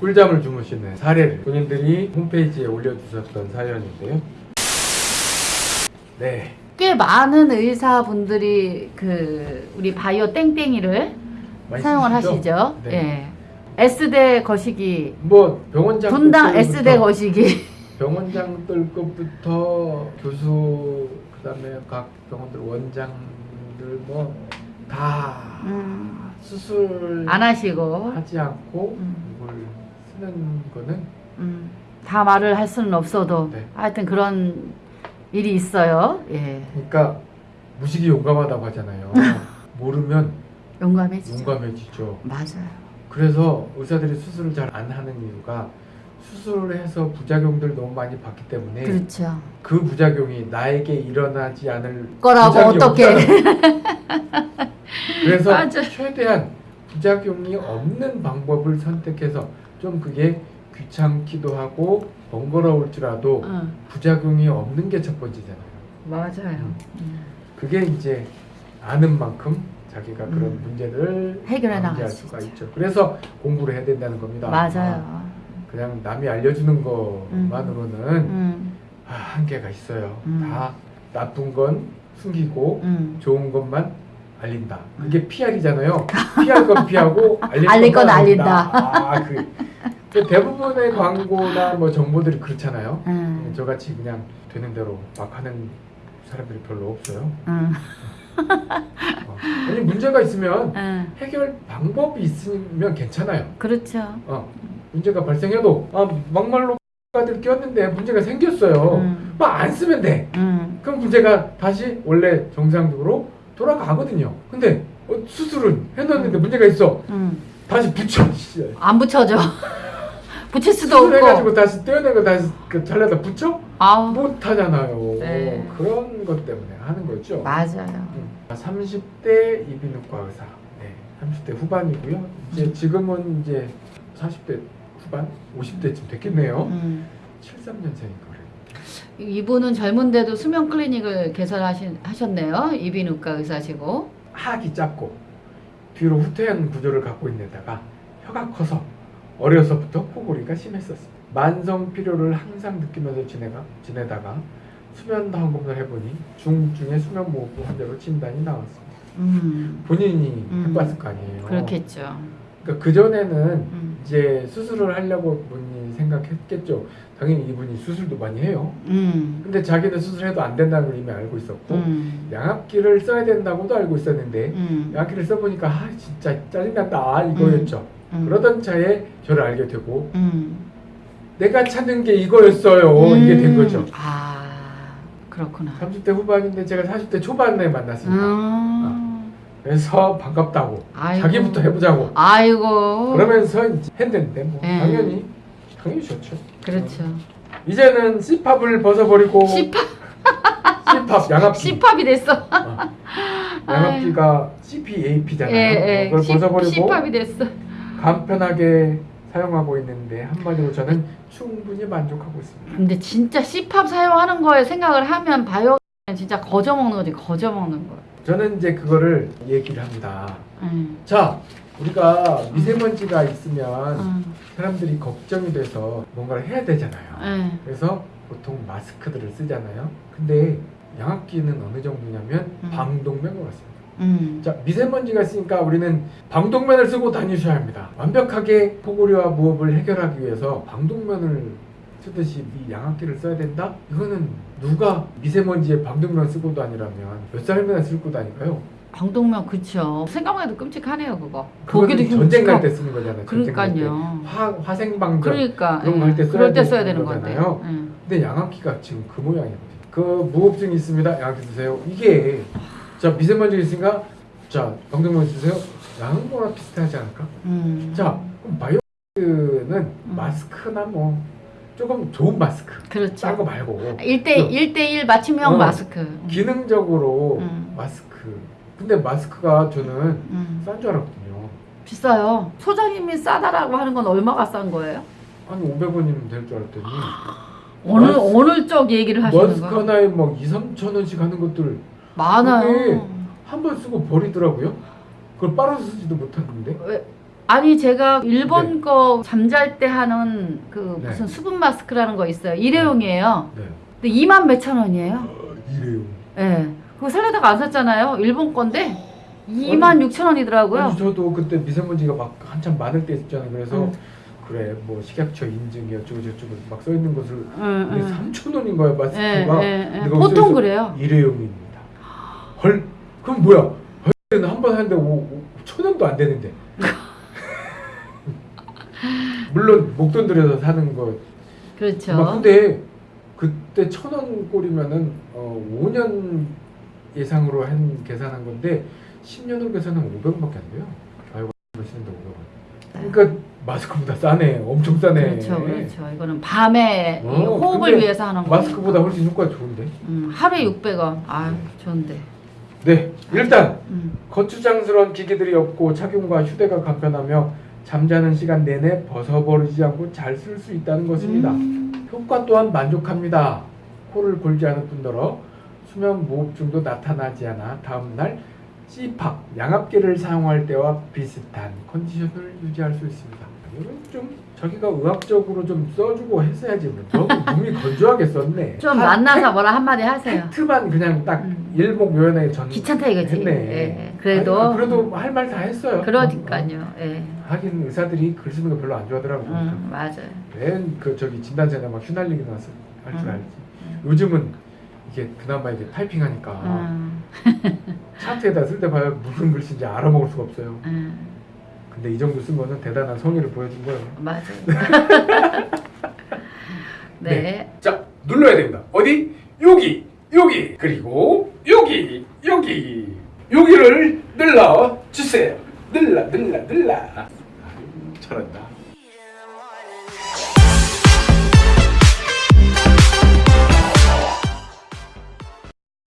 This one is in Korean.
꿀잠을 주무시는 사례를 본인들이 홈페이지에 올려주셨던 사연인데요. 네, 꽤 많은 의사분들이 그 우리 바이오 땡땡이를 사용을 쓰시죠? 하시죠. 네. 예. S대 거시기, 뭐 병원장 분당 S대 거시기. 병원장들급부터 교수 그 다음에 각 병원들 원장들 뭐다 음, 수술 안 하시고 하지 않고 음. 이걸 쓰는 거는 음, 다 말을 할 수는 없어도 네. 하여튼 그런 일이 있어요. 예. 그러니까 무식이 용감하다고 하잖아요. 모르면 용감해지죠. 용감해지죠. 맞아요. 그래서 의사들이 수술을 잘 안 하는 이유가 수술을 해서 부작용들 너무 많이 봤기 때문에 그렇죠. 그 부작용이 나에게 일어나지 않을 거라고 어떻게? 그래서 맞아. 최대한 부작용이 없는 방법을 선택해서 좀 그게 귀찮기도 하고 번거로울지라도 응, 부작용이 없는 게 첫 번째잖아요. 맞아요. 음. 그게 이제 아는 만큼 자기가 그런 음. 문제를 해결해 나갈 수 수가 있죠. 있죠. 그래서 공부를 해야 된다는 겁니다. 맞아요. 그냥 남이 알려주는 것만으로는 음, 아, 한계가 있어요. 음. 다 나쁜 건 숨기고 음. 좋은 것만 알린다. 그게 PR이잖아요. 피할 건 피하고 알릴, 알릴 것만 건 알린다. 아, 그, 그 대부분의 광고나 뭐 정보들이 그렇잖아요. 음, 저같이 그냥 되는 대로 막 하는 사람들이 별로 없어요. 음, 어. 아니 문제가 있으면 음. 해결 방법이 있으면 괜찮아요. 그렇죠. 어. 문제가 발생해도 아 막말로 들 끼었는데 문제가 생겼어요. 음. 막안 쓰면 돼. 음. 그럼 문제가 다시 원래 정상적으로 돌아가거든요. 근데 어, 수술은 해놨는데 문제가 있어. 음. 다시 붙여. 씨. 안 붙여져. 붙일 수도 없고. 다시 떼어내고 다시 그 잘라다 붙여? 아우. 못 하잖아요. 네. 그런 것 때문에 하는 거죠. 맞아요. 음. 30대 이비인후과 의사. 네. 30대 후반이고요. 이제 지금은 이제 40대 후반, 50대쯤 됐겠네요. 음. 73년생인 거래요. 이분은 젊은데도 수면 클리닉을 개설하셨네요. 이비인후과 의사시고. 하악이 짧고 뒤로 후퇴한 구조를 갖고 있는 데다가 혀가 커서 어려서부터 코골이가 심했었습니다. 만성 피로를 항상 느끼면서 지내가, 지내다가 수면 항검을 해보니 중증의 수면 무호흡 환자로 진단이 나왔습니다. 음. 본인이 음. 해봤을 거 아니에요. 그렇겠죠. 그러니까 그 전에는 음. 이제 수술을 하려고 본인이 생각했겠죠. 당연히 이분이 수술도 많이 해요. 음. 근데 자기는 수술해도 안 된다는 걸 이미 알고 있었고 음. 양압기를 써야 된다고도 알고 있었는데 음. 양압기를 써보니까 아 진짜 짜증난다 이거였죠. 음. 그러던 차에 저를 알게 되고 음. 내가 찾는 게 이거였어요. 이게 된 거죠. 아, 그렇구나. 30대 후반인데 제가 40대 초반에 만났습니다. 음. 그래서 반갑다고 아이고. 자기부터 해보자고 아이고. 그러면서 했는데 뭐 예. 당연히 당연히 좋죠. 그렇죠. 이제는 C팝을 벗어버리고 C팝, C팝 양압기 C팝이 됐어. 어. 양압기가 CPAP잖아요. 예, 예. 그걸 벗어버리고 C팝이 됐어. 간편하게 사용하고 있는데 한마디로 저는 충분히 만족하고 있습니다. 근데 진짜 C팝 사용하는 거에 생각을 하면 바이오 진짜 거저 먹는 거지 거저 먹는 거. 저는 이제 그거를 얘기를 합니다. 음. 자, 우리가 미세먼지가 있으면 음. 사람들이 걱정이 돼서 뭔가를 해야 되잖아요. 음. 그래서 보통 마스크들을 쓰잖아요. 근데 양압기는 어느 정도냐면 음. 방독면과 같습니다. 음. 자, 미세먼지가 있으니까 우리는 방독면을 쓰고 다니셔야 합니다. 완벽하게 코골이와 무호흡을 해결하기 위해서 방독면을 쓰듯이 이 양압기를 써야 된다? 이거는 누가 미세먼지에 방독면 쓰고 다니라면 몇 살이나 쓰고 다니까요? 방독면 그쵸. 생각만 해도 끔찍하네요 그거. 보기도 전쟁 갈. 때 쓰는 거잖아요. 그러니까요. 화, 화생방전. 그러니까 그런 예. 거할때 써야 그럴 때 써야 되는. 거잖아요. 예. 근데 양압기가 지금 그 모양이거든요. 그 무호흡증이 있습니다. 양압기 드세요. 이게 자 미세먼지 있으니까 자 방독면 주세요. 양은 거랑 비슷하지 않을까? 음. 자 그럼 바이오는 음. 마스크나 뭐 조금 좋은 마스크 그렇죠. 싼거 말고 1대 1대1 맞춤형 어. 마스크. 기능적으로 음. 마스크. 근데 마스크가 저는 음. 싼줄 알았거든요. 비싸요. 소장님이 싸다라고 하는 건 얼마가 싼 거예요? 한 500원이면 될 줄 알았더니 어느 마스- 어느 쪽 얘기를 하시는 마스크 거예요? 하나에 막 2, 3천 원씩 하는 것들 많아요. 그게 한번 쓰고 버리더라고요. 그걸 빨아서 쓰지도 못하는데. 왜 아니 제가 일본 거 잠잘 때 하는 그 네. 무슨 수분 마스크라는 거 있어요. 일회용이에요. 네. 근데 2만 몇천 원이에요. 어, 이래요. 예. 그거 살려다가 안 샀잖아요. 일본 건데 2만 6천 원이더라고요. 아니 저도 그때 미세먼지가 막 한참 많을 때 있잖아요. 그래서 응. 그래 뭐 식약처 인증이 어쩌고 저쩌고 막 써 있는 것을 응, 근데 응. 3천 원인 거야 예, 마스크가. 예, 예. 근데 보통 그래요. 일회용입니다. 헐 그럼 뭐야? 헐는 한번 하는데 오, 오, 천 원도 안 되는데. 물론 목돈 들여서 사는 거. 그렇죠. 막 근데 그때 천 원 꼴이면은 어, 5년 예상으로 한 계산한 건데 10년으로 계산하면 500원밖에 안 돼요. 아이고 쓰는데 500원. 그러니까 마스크보다 싸네. 엄청 싸네. 그렇죠, 그렇죠. 이거는 밤에 이 어, 호흡을 위해서 하는 거. 마스크보다 훨씬 효과 좋은데. 음, 하루에 600원. 아, 좋은데. 네, 일단 음. 거추장스러운 기기들이 없고 착용과 휴대가 간편하며 잠자는 시간 내내 벗어버리지 않고 잘 쓸 수 있다는 것입니다. 음. 효과 또한 만족합니다. 코를 골지 않을 뿐더러 수면 무호흡증도 나타나지 않아 다음날 CPAP, 양압기를 사용할 때와 비슷한 컨디션을 유지할 수 있습니다. 이건 좀 자기가 의학적으로 좀 써주고 했어야지 뭐. 너무 몸이 건조하게 썼네. 좀 한 만나서 뭐라 한마디 하세요. 팩트만 그냥 딱 음. 일목요연하게 전 귀찮다 이거지. 했네. 예, 그래도 아니, 그래도 할 말 다 했어요. 그러니까요. 예. 하긴 의사들이 글 쓰는 거 별로 안 좋아하더라고. 음, 맞아요. 맨그 저기 진단서에 막 휘날리기 나서 할줄 음. 알지. 요즘은 이게 그나마 이게 타이핑하니까 음, 차트에다 쓸 때 봐야 무슨 글씨인지 알아먹을 수가 없어요. 음, 근데 이 정도 쓴 거는 대단한 성의를 보여준 거예요. 맞아요. 네. 자 눌러야 됩니다. 어디? 여기, 여기, 그리고 여기, 여기, 여기를 눌러 주세요. 눌러, 눌러, 눌러. 잘한다.